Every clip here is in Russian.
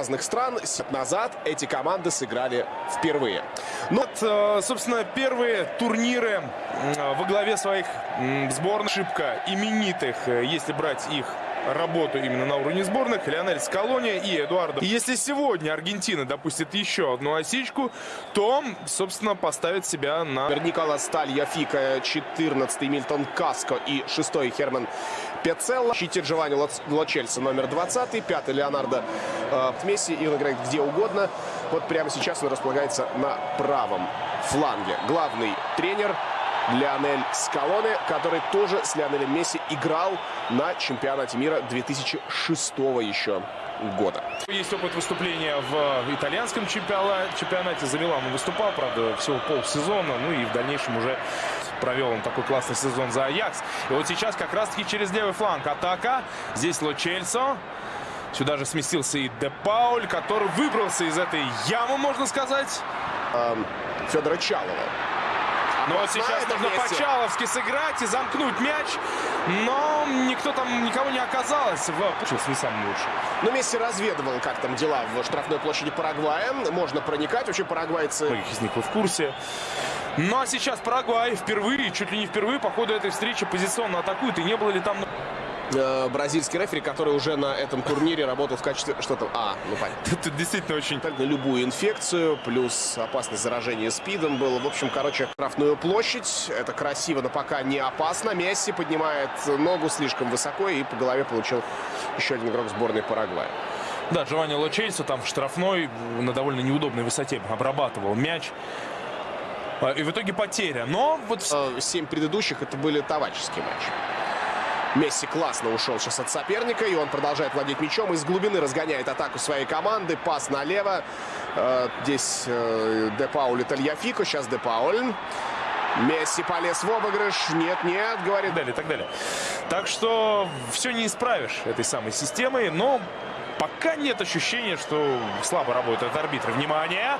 разных стран назад эти команды сыграли впервые. Ну, вот, э, собственно, первые турниры э, во главе своих сборных. Ошибка именитых, э, если брать их работу именно на уровне сборных. Леонель Скалония и Эдуардо. И если сегодня Аргентина допустит еще одну осечку, то, собственно, поставит себя на... Николас Сталья Фика, 14 Мильтон Каско и 6 Херман Пецелло. Щите Джованни Лочельса номер 20, 5 Леонардо э, Месси. И он играет где угодно. Вот прямо сейчас он располагается на правом фланге. Главный тренер Леонель Скалоне, который тоже с Леонелем Месси играл на чемпионате мира 2006 еще года. Есть опыт выступления в итальянском чемпионате. За Милан он выступал, правда, всего полсезона. Ну и в дальнейшем уже провел он такой классный сезон за Аякс. И вот сейчас как раз-таки через левый фланг атака. Здесь Ло Сюда же сместился и Де Пауль, который выбрался из этой ямы, можно сказать. Эм, Федора Чалова. Но вот сейчас нужно по-чаловски сыграть и замкнуть мяч. Но никто там, никого не оказалось. В... Получился не самый лучший. Но Месси разведывал, как там дела в штрафной площади Парагвая. Можно проникать. Вообще парагвайцы... Многих из них вы в курсе. Ну а сейчас Парагвай впервые, чуть ли не впервые по ходу этой встречи позиционно атакует. И не было ли там... Э, бразильский рефери, который уже на этом турнире работал в качестве... Что то А, ну понятно. Это действительно очень... На любую инфекцию, плюс опасность заражения СПИДом было. В общем, короче, штрафную площадь. Это красиво, но пока не опасно. Месси поднимает ногу слишком высоко и по голове получил еще один игрок сборной Парагвая. Да, Джованни Лочейсо там в штрафной на довольно неудобной высоте обрабатывал мяч. А, и в итоге потеря. Но вот... Э, семь предыдущих это были товарищеские матчи. Месси классно ушел сейчас от соперника, и он продолжает владеть мячом. Из глубины разгоняет атаку своей команды. Пас налево. Э, здесь э, Де Пауль и Тальяфико. Сейчас Де Пауль. Месси полез в обыгрыш. Нет, нет, говорит. Далее, так далее. Так что все не исправишь этой самой системой, но пока нет ощущения, что слабо работают арбитры. Внимание!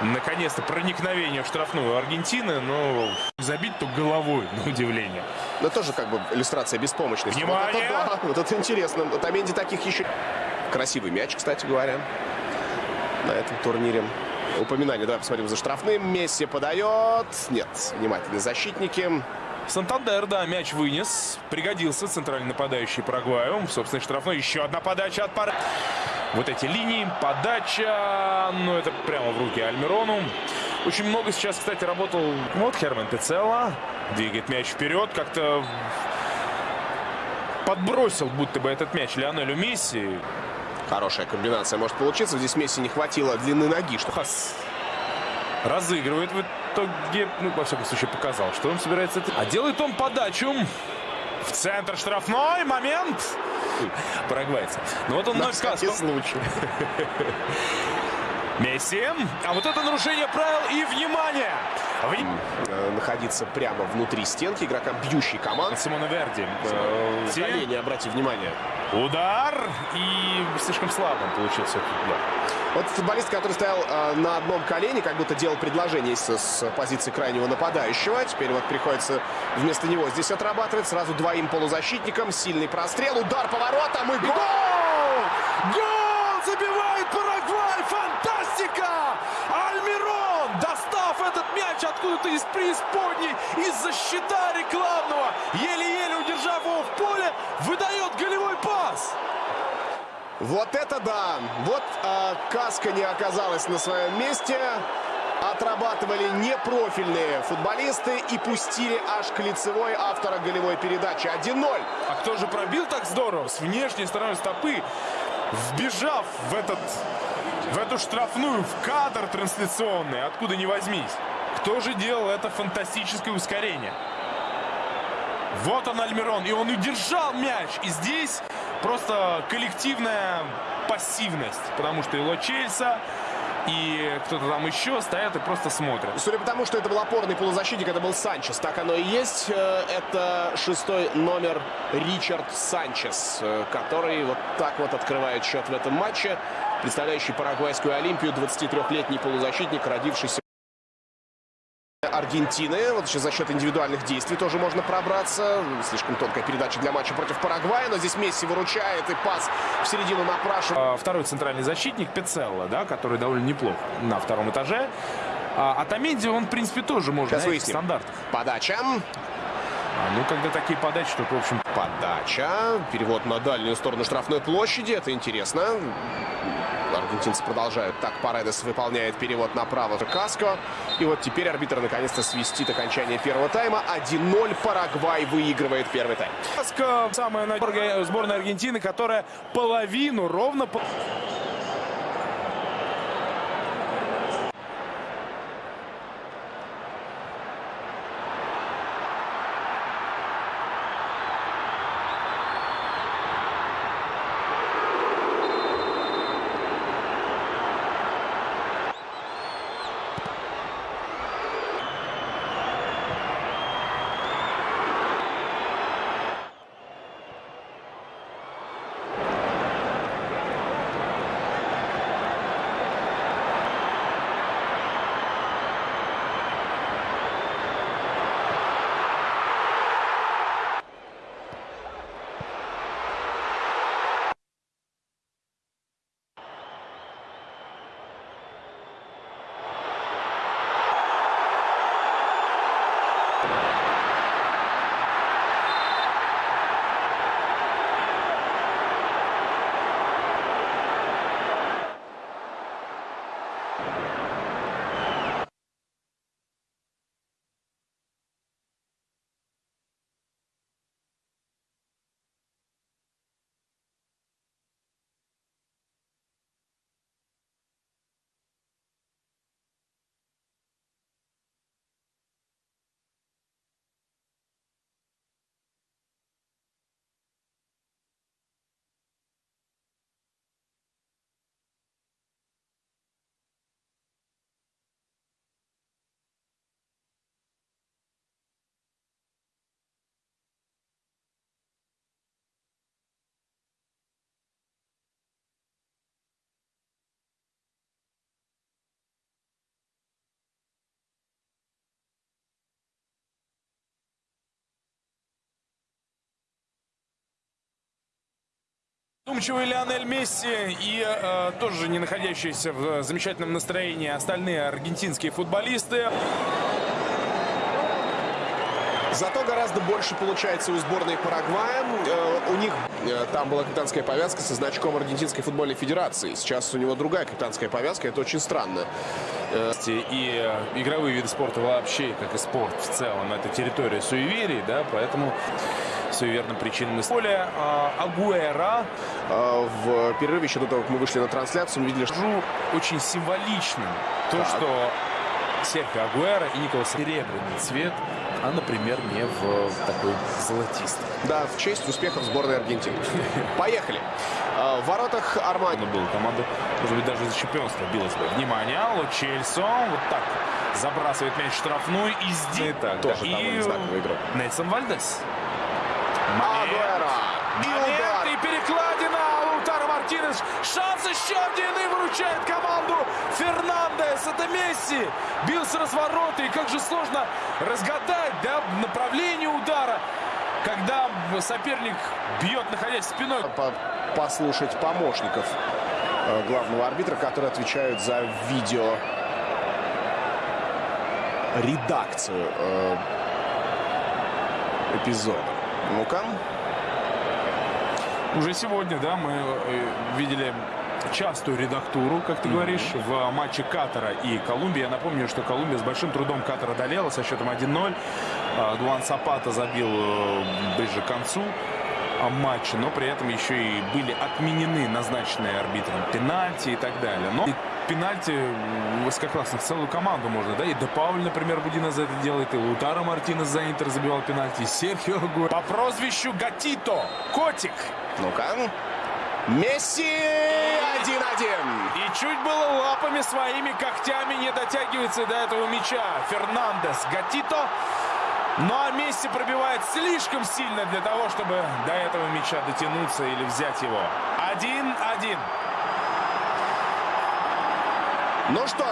Наконец-то проникновение в штрафную Аргентины, но забить то головой, на удивление. Но тоже как бы иллюстрация беспомощности. Внимание! Вот это, да, вот это интересно. Вот Аменди таких еще... Красивый мяч, кстати говоря, на этом турнире. Упоминание, давай посмотрим за штрафным. Месси подает. Нет, внимательные защитники. Сантандер, да, мяч вынес. Пригодился центральный нападающий Парагваю. Собственно, штрафной. Еще одна подача от пары. Вот эти линии, подача. Ну, это прямо в руки Альмирону. Очень много сейчас, кстати, работал вот Херман Тецелла. Двигает мяч вперед. Как-то подбросил будто бы этот мяч Леонелю Месси. Хорошая комбинация может получиться. Здесь Месси не хватило длины ноги. Что... Хас разыгрывает в итоге, ну, во всяком случае, показал, что он собирается... А делает он подачу в центр штрафной. Момент. Парагвайцы. Ну вот он на всякий случай. Месси. А вот это нарушение правил и внимание. Э, находиться прямо внутри стенки игрокам бьющей команды. Симона Верди. Э, колени, обратите внимание. Удар. И слишком слабым получился этот удар. Вот футболист, который стоял э, на одном колене, как будто делал предложение с, с позиции крайнего нападающего. Теперь вот приходится вместо него здесь отрабатывать. Сразу двоим полузащитникам. Сильный прострел, удар поворотом и гол! Гол! Забивает Парагвай! Фантастика! Альмирон, достав этот мяч откуда-то из преисподней, из-за щита рекламного, еле-еле удержав его в поле, выдает голевой пас. Вот это да! Вот э, Каска не оказалась на своем месте. Отрабатывали непрофильные футболисты и пустили аж к лицевой автора голевой передачи. 1-0. А кто же пробил так здорово? С внешней стороны стопы, вбежав в, этот, в эту штрафную, в кадр трансляционный, откуда не возьмись. Кто же делал это фантастическое ускорение? Вот он, Альмирон, и он удержал мяч. И здесь просто коллективная пассивность, потому что и Ло Чельса, и кто-то там еще стоят и просто смотрят. Судя по тому, что это был опорный полузащитник, это был Санчес. Так оно и есть. Э, это шестой номер Ричард Санчес, э, который вот так вот открывает счет в этом матче. Представляющий Парагвайскую Олимпию, 23-летний полузащитник, родившийся Аргентины. Вот еще за счет индивидуальных действий тоже можно пробраться. Слишком тонкая передача для матча против Парагвая. Но здесь Месси выручает и пас в середину напрашивает. А, второй центральный защитник Пецелло, да, который довольно неплох на втором этаже. А Атаменди, он, в принципе, тоже может Сейчас выясним. стандарт. Подача. А, ну, когда такие подачи, то, в общем, Подача. Перевод на дальнюю сторону штрафной площади. Это интересно. Аргентинцы продолжают. Так, Паредес выполняет перевод направо. Каско. И вот теперь арбитр наконец-то свистит окончание первого тайма. 1-0. Парагвай выигрывает первый тайм. Каска самая сборная Аргентины, которая половину, ровно Думчивый Лионель Месси и э, тоже не находящиеся в замечательном настроении остальные аргентинские футболисты. Зато гораздо больше получается у сборной Парагвая. Э, у них э, там была капитанская повязка со значком Аргентинской футбольной федерации. Сейчас у него другая капитанская повязка. Это очень странно. И э, игровые виды спорта вообще, как и спорт в целом, это территория суеверий, да, поэтому суеверным причинам. Поле э, Агуэра Э, в перерыве еще до того, как мы вышли на трансляцию, мы видели, что очень символичным то, Так. что Серхио Агуэра и Николас серебряный цвет, а, например, не в такой золотистый. да, в честь успехов сборной Аргентины. Поехали. Э, В воротах Армани. Была. Команда, может быть, даже за чемпионство билась бы. Внимание, Ло Чельсо вот так забрасывает мяч в штрафную и здесь так, Тоже да. довольно И знаковый игрок. Нельсон Вальдес. Момент. Момент и перекладина. Лаутаро Мартинес. Шанс еще один и выручает команду Фернандес. Это Месси. Бил с разворота. И как же сложно разгадать да, направление удара. Когда соперник бьет, находясь спиной. По- Послушать помощников э, главного арбитра, которые отвечают за видео редакцию э, эпизода. Ну-ка. Уже сегодня, да, мы э, видели частую редактуру, как ты говоришь, в матче Катара и Колумбии. Я напомню, что Колумбия с большим трудом Катар одолела со счетом 1-0. А, Дуан Сапата забил э, ближе к концу матча, но при этом еще и были отменены назначенные арбитром пенальти и так далее. Но пенальти высококлассных целую команду можно, да, и Де Пауль, например, Будина за это делает, и Лутаро Мартинес за Интер забивал пенальти, и Серхио Агуэро. По прозвищу Гатито, Котик, Ну-ка. Месси 1-1. И чуть было лапами своими когтями не дотягивается до этого мяча. Фернандес Гатито. А Месси пробивает слишком сильно для того, чтобы до этого мяча дотянуться или взять его. 1-1. Ну что,